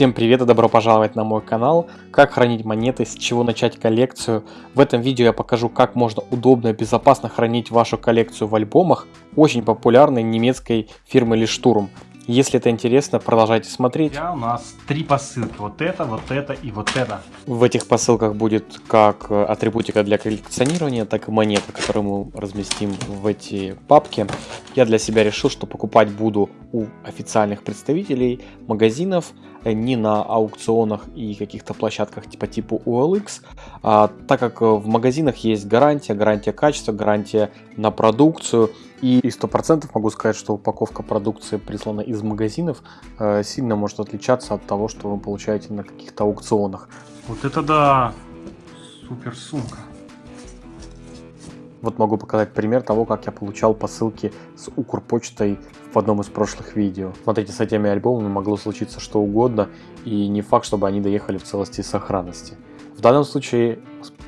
Всем привет и добро пожаловать на мой канал. Как хранить монеты, с чего начать коллекцию. В этом видео я покажу, как можно удобно и безопасно хранить вашу коллекцию в альбомах очень популярной немецкой фирмы Лиштурм. Если это интересно, продолжайте смотреть. У нас три посылки. Вот это, вот это и вот это. В этих посылках будет как атрибутика для коллекционирования, так и монеты, которые мы разместим в эти папки. Я для себя решил, что покупать буду у официальных представителей магазинов, э, не на аукционах и каких-то площадках типа типа OLX, а, так как в магазинах есть гарантия, гарантия качества, гарантия на продукцию. И, и 100% могу сказать, что упаковка продукции, прислана из магазинов, э, сильно может отличаться от того, что вы получаете на каких-то аукционах. Вот это да! Супер сумка. Вот могу показать пример того, как я получал посылки с Укрпочтой в одном из прошлых видео. Смотрите, с этими альбомами могло случиться что угодно, и не факт, чтобы они доехали в целости и сохранности. В данном случае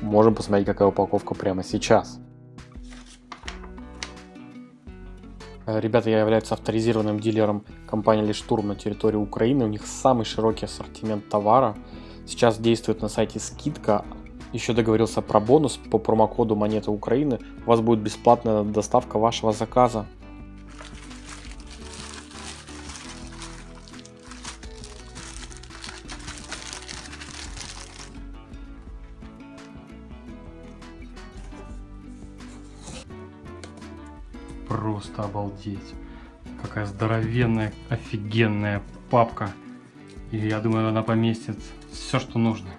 можем посмотреть, какая упаковка прямо сейчас. Э, ребята являются авторизированным дилером компании Лиштурм на территории Украины. У них самый широкий ассортимент товара. Сейчас действует на сайте скидка. Еще договорился про бонус по промокоду монеты Украины. У вас будет бесплатная доставка вашего заказа. Просто обалдеть. Какая здоровенная, офигенная папка. И я думаю, она поместит все, что нужно.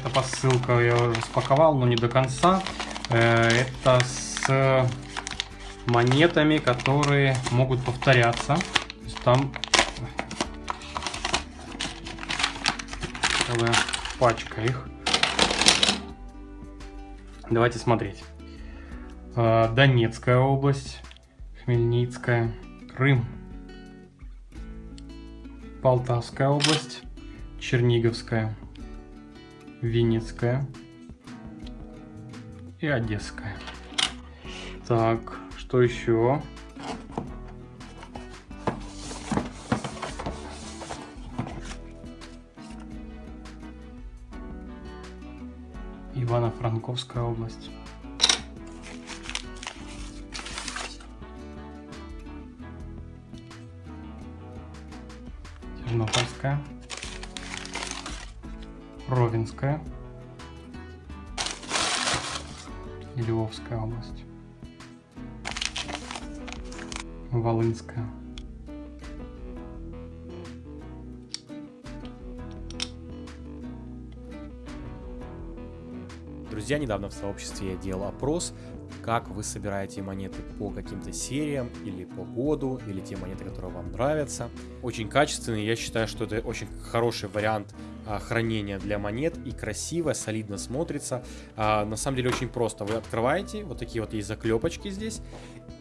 Эта посылка я уже спаковал, но не до конца. Э, это с монетами, которые могут повторяться там целая пачка их. Давайте смотреть. А, Донецкая область, Хмельницкая, Крым, Полтавская область, Черниговская, Винницкая и Одесская. Так, что еще? Ивано-Франковская область. И Львовская область. Волынская. Друзья, недавно в сообществе я делал опрос, как вы собираете монеты по каким-то сериям, или по году, или те монеты, которые вам нравятся. Очень качественный, я считаю, что это очень хороший вариант а, хранения для монет и красиво, солидно смотрится. А, на самом деле очень просто. Вы открываете, вот такие вот есть заклепочки здесь,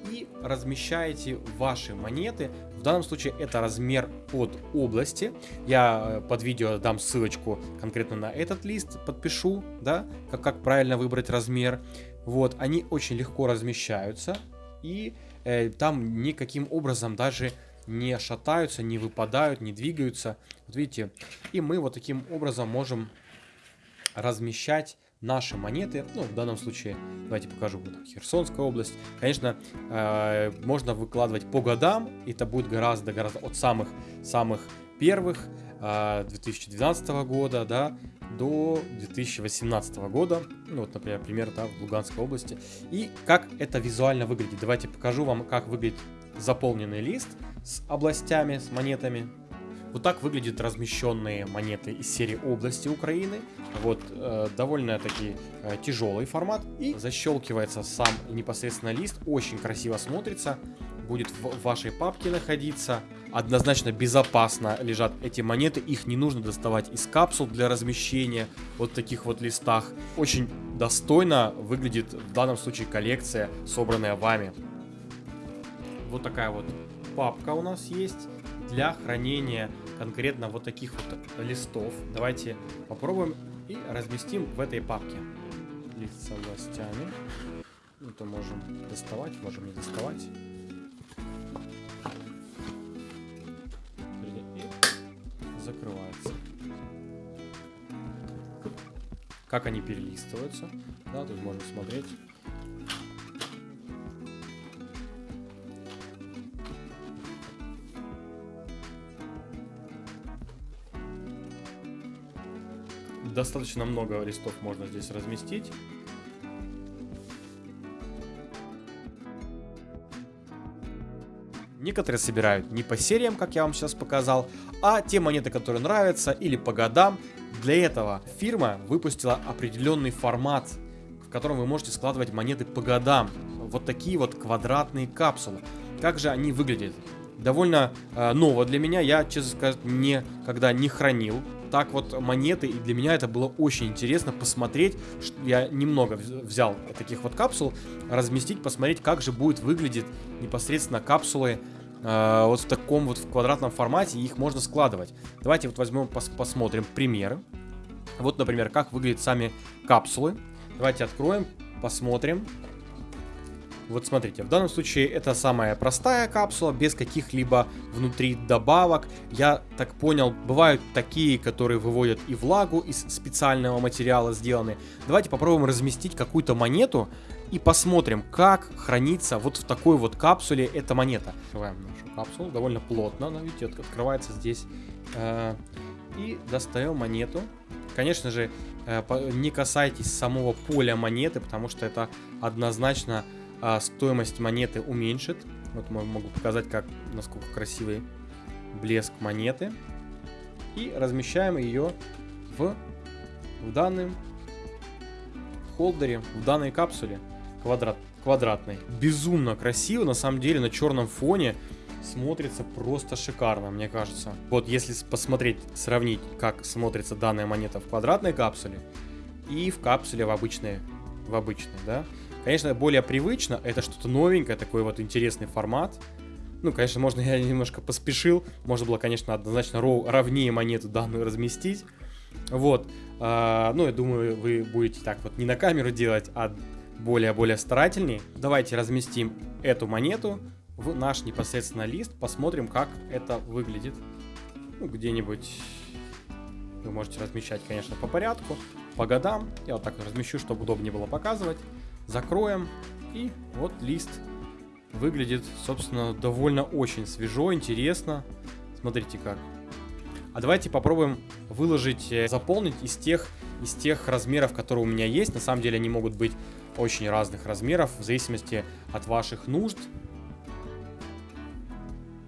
и размещаете ваши монеты. В данном случае это размер под области. Я э, под видео дам ссылочку конкретно на этот лист, подпишу, да, как, как правильно выбрать размер. Вот, они очень легко размещаются, и э, там никаким образом даже не шатаются, не выпадают, не двигаются. Вот видите, и мы вот таким образом можем размещать наши монеты, ну, в данном случае, давайте покажу, вот Херсонская область, конечно, э, можно выкладывать по годам, это будет гораздо-гораздо от самых-самых первых, э, 2012 года, да, до 2018 года, ну, вот, например, пример, да, в Луганской области, и как это визуально выглядит, давайте покажу вам, как выглядит заполненный лист с областями, с монетами, вот так выглядят размещенные монеты из серии области Украины. Вот э, довольно-таки э, тяжелый формат. И защелкивается сам непосредственно лист. Очень красиво смотрится. Будет в вашей папке находиться. Однозначно безопасно лежат эти монеты. Их не нужно доставать из капсул для размещения. Вот таких вот листах. Очень достойно выглядит в данном случае коллекция, собранная вами. Вот такая вот папка у нас есть для хранения конкретно вот таких вот листов. Давайте попробуем и разместим в этой папке. Лист с областями. Это можем доставать, можем не доставать. Закрывается. Как они перелистываются. Да, тут можно смотреть. достаточно много листов можно здесь разместить. Некоторые собирают не по сериям, как я вам сейчас показал, а те монеты, которые нравятся, или по годам. Для этого фирма выпустила определенный формат, в котором вы можете складывать монеты по годам. Вот такие вот квадратные капсулы. Как же они выглядят? Довольно э, ново для меня, я, честно сказать, никогда не хранил так вот монеты, и для меня это было очень интересно посмотреть, что я немного взял таких вот капсул, разместить, посмотреть, как же будет выглядеть непосредственно капсулы э, вот в таком вот в квадратном формате, их можно складывать. Давайте вот возьмем, пос посмотрим примеры. Вот, например, как выглядят сами капсулы. Давайте откроем, посмотрим. Вот смотрите, в данном случае это самая простая капсула, без каких-либо внутри добавок. Я так понял, бывают такие, которые выводят и влагу из специального материала сделаны. Давайте попробуем разместить какую-то монету и посмотрим, как хранится вот в такой вот капсуле эта монета. Открываем нашу капсулу, довольно плотно, она, видите, открывается здесь. Э, и достаем монету. Конечно же, э, не касайтесь самого поля монеты, потому что это однозначно а стоимость монеты уменьшит. Вот могу показать, как, насколько красивый блеск монеты. И размещаем ее в, в данном холдере, в данной капсуле квадрат, квадратной. Безумно красиво, на самом деле, на черном фоне смотрится просто шикарно, мне кажется. Вот если посмотреть, сравнить, как смотрится данная монета в квадратной капсуле и в капсуле в обычной, в обычной, да, Конечно, более привычно, это что-то новенькое, такой вот интересный формат. Ну, конечно, можно я немножко поспешил. Можно было, конечно, однозначно ровнее монету данную разместить. Вот. А, ну, я думаю, вы будете так вот не на камеру делать, а более-более старательнее. Давайте разместим эту монету в наш непосредственно лист. Посмотрим, как это выглядит. Ну, где-нибудь вы можете размещать, конечно, по порядку, по годам. Я вот так размещу, чтобы удобнее было показывать закроем. И вот лист выглядит, собственно, довольно очень свежо, интересно. Смотрите как. А давайте попробуем выложить, э, заполнить из тех, из тех размеров, которые у меня есть. На самом деле они могут быть очень разных размеров, в зависимости от ваших нужд.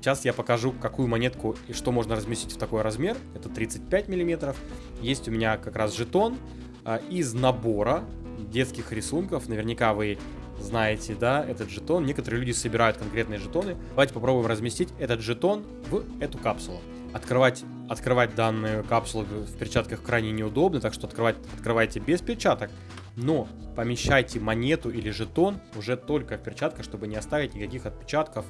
Сейчас я покажу, какую монетку и что можно разместить в такой размер. Это 35 миллиметров. Есть у меня как раз жетон а, из набора детских рисунков. Наверняка вы знаете, да, этот жетон. Некоторые люди собирают конкретные жетоны. Давайте попробуем разместить этот жетон в эту капсулу. Открывать, открывать данную капсулу в перчатках крайне неудобно, так что открывать, открывайте без перчаток. Но помещайте монету или жетон уже только в перчатках, чтобы не оставить никаких отпечатков.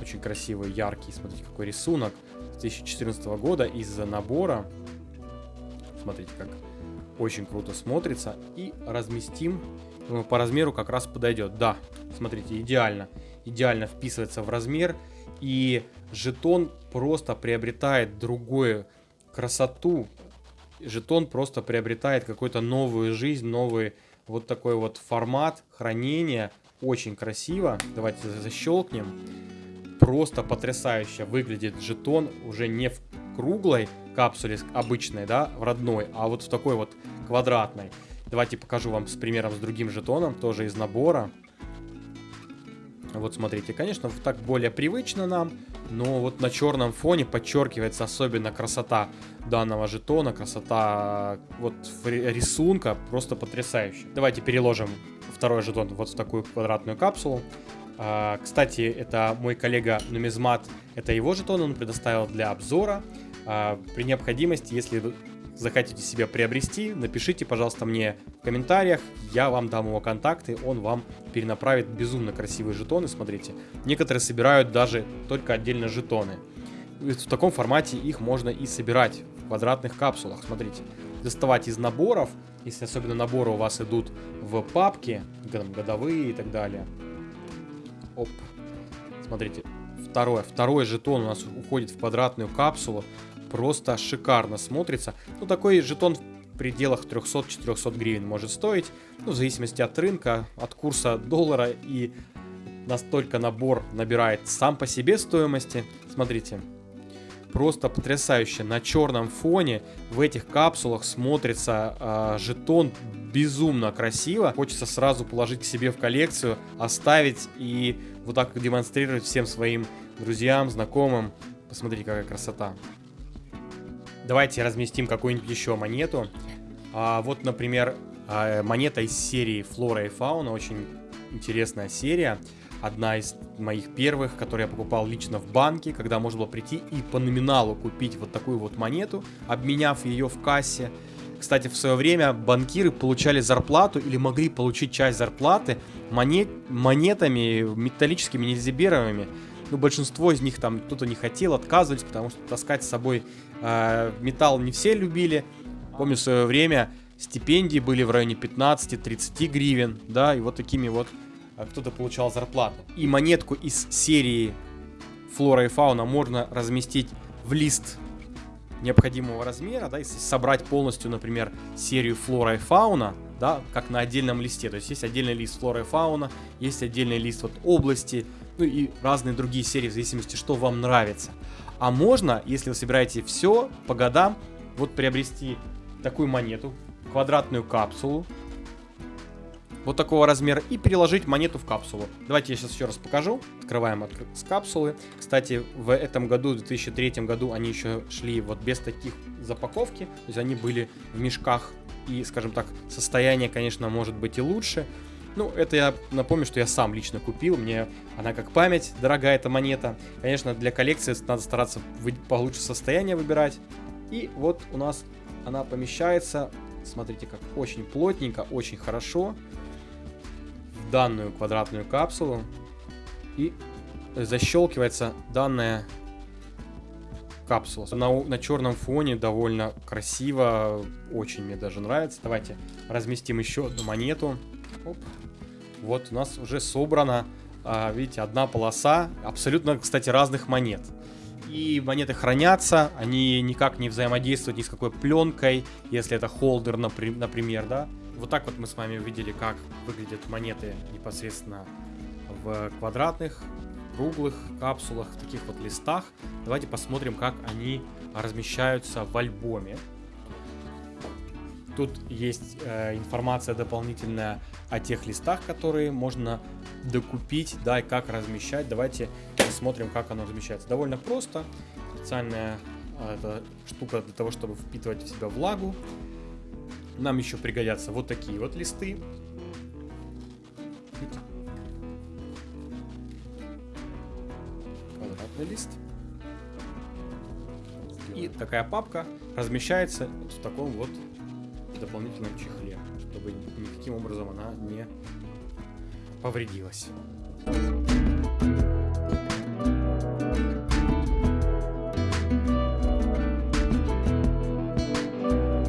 Очень красивый, яркий, смотрите, какой рисунок 2014 года из набора. Смотрите, как очень круто смотрится. И разместим э, по размеру как раз подойдет. Да, смотрите, идеально. Идеально вписывается в размер. И жетон просто приобретает другую красоту. Жетон просто приобретает какую-то новую жизнь, новый вот такой вот формат хранения. Очень красиво. Давайте защелкнем. Просто потрясающе выглядит жетон уже не в круглой капсуле обычной, да, в родной, а вот в такой вот квадратной. Давайте покажу вам с примером с другим жетоном, тоже из набора. Вот смотрите, конечно, так более привычно нам, но вот на черном фоне подчеркивается особенно красота данного жетона, красота вот рисунка, просто потрясающая. Давайте переложим второй жетон вот в такую квадратную капсулу. А, кстати, это мой коллега Нумизмат, это его жетон, он предоставил для обзора. А, при необходимости, если вы захотите себе приобрести, напишите, пожалуйста, мне в комментариях, я вам дам его контакты, он вам перенаправит безумно красивые жетоны, смотрите. Некоторые собирают даже только отдельно жетоны. В таком формате их можно и собирать в квадратных капсулах, смотрите. доставать из наборов, если особенно наборы у вас идут в папке, годовые и так далее. Оп. Смотрите, второе. Второй жетон у нас уходит в квадратную капсулу. Просто шикарно смотрится. Ну, такой жетон в пределах 300-400 гривен может стоить. Ну, в зависимости от рынка, от курса доллара. И настолько набор набирает сам по себе стоимости. Смотрите, просто потрясающе. На черном фоне в этих капсулах смотрится э, жетон безумно красиво. Хочется сразу положить к себе в коллекцию, оставить и вот так демонстрировать всем своим друзьям, знакомым. Посмотрите, какая красота. Давайте разместим какую-нибудь еще монету. А, вот, например, а, монета из серии Флора и Фауна. Очень интересная серия одна из моих первых, которые я покупал лично в банке, когда можно было прийти и по номиналу купить вот такую вот монету, обменяв ее в кассе. Кстати, в свое время банкиры получали зарплату или могли получить часть зарплаты монет, монетами металлическими, нельзиберовыми. Ну, большинство из них там кто-то не хотел, отказывались, потому что таскать с собой э, металл не все любили. Помню, в свое время стипендии были в районе 15-30 гривен, да, и вот такими вот а кто-то получал зарплату. И монетку из серии флора и фауна можно разместить в лист необходимого размера, да, если собрать полностью, например, серию флора и фауна, да, как на отдельном листе. То есть есть отдельный лист флора и фауна, есть отдельный лист вот области, ну и разные другие серии, в зависимости, что вам нравится. А можно, если вы собираете все по годам, вот приобрести такую монету, квадратную капсулу, вот такого размера и переложить монету в капсулу. Давайте я сейчас еще раз покажу. Открываем от... с капсулы. Кстати, в этом году, в 2003 году, они еще шли вот без таких запаковки. То есть они были в мешках. И, скажем так, состояние, конечно, может быть и лучше. Ну, это я напомню, что я сам лично купил. Мне она как память, дорогая эта монета. Конечно, для коллекции надо стараться получше состояние выбирать. И вот у нас она помещается. Смотрите, как очень плотненько, очень хорошо данную квадратную капсулу и защелкивается данная капсула. На, на черном фоне довольно красиво, очень мне даже нравится. Давайте разместим еще одну монету. Оп. Вот у нас уже собрана, а, видите, одна полоса абсолютно, кстати, разных монет. И монеты хранятся, они никак не взаимодействуют ни с какой пленкой, если это холдер, например, да. Вот так вот мы с вами увидели, как выглядят монеты непосредственно в квадратных, круглых капсулах, таких вот листах. Давайте посмотрим, как они размещаются в альбоме. Тут есть э, информация дополнительная о тех листах, которые можно докупить, да, и как размещать. Давайте посмотрим, как оно размещается. Довольно просто. Специальная э, эта штука для того, чтобы впитывать в себя влагу. Нам еще пригодятся вот такие вот листы. Квадратный лист. И такая папка размещается в таком вот дополнительном чехле, чтобы никаким образом она не повредилась.